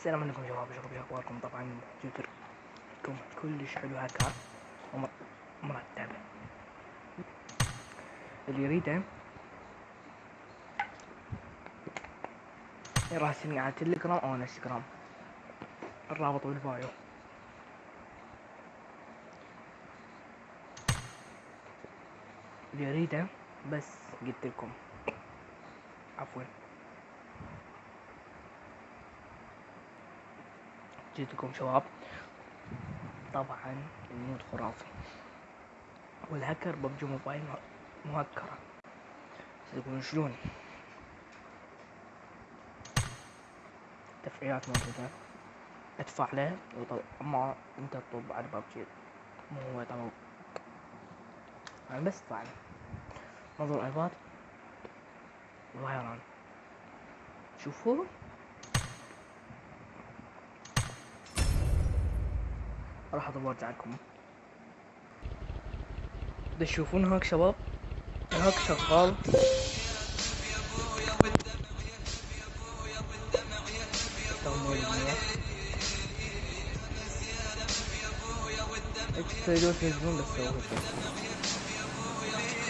السلام عليكم شباب شو أخباركم؟ طبعا جوتركم كلش حلو هكا ومرتب اللي يريده يراسلني على تليجرام أو انستغرام. الرابط بالبايو اللي يريده بس قلت لكم. عفوا. جيتكم شباب طبعا المود خرافي. والهكر ببجي موبايل مهكرة تقولون شلون؟ تفعيلات موجودة. ادفع له أما أنت تطب على ببجي مو هو طبعا أنا بس أدفع له. منظور ايباد فايران شوفوا. راح اضرب وارجع لكم تشوفون هاك شباب هاك شغال. بس سووا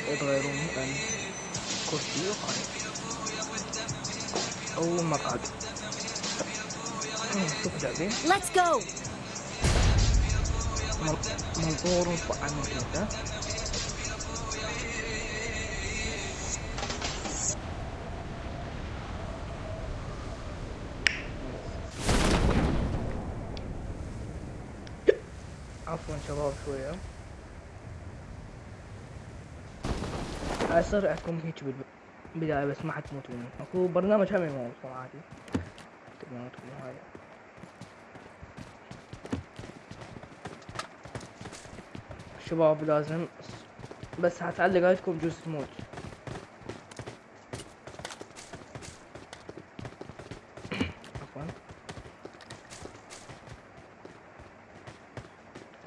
يتغيرون عن كرسي وقاعد أو مقعد شوف جاهزين Let's go! منظور عن كذا عفوا شباب شوية. أكون هيك بالبداية بس ما حتموتون أكو برنامج هم يموت عادي تقدرون هاي. شباب لازم بس هتعلق عليكم جزء تموت عفوا.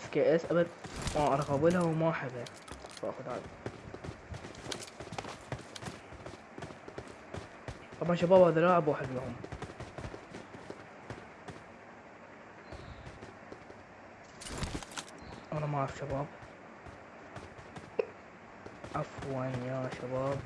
SKS أبد. ما ارغب لها وما أحبها. فأخذ هذا طبعا شباب هذا لاعب واحد لهم أنا ما أعرف شباب. عفوا يا شباب.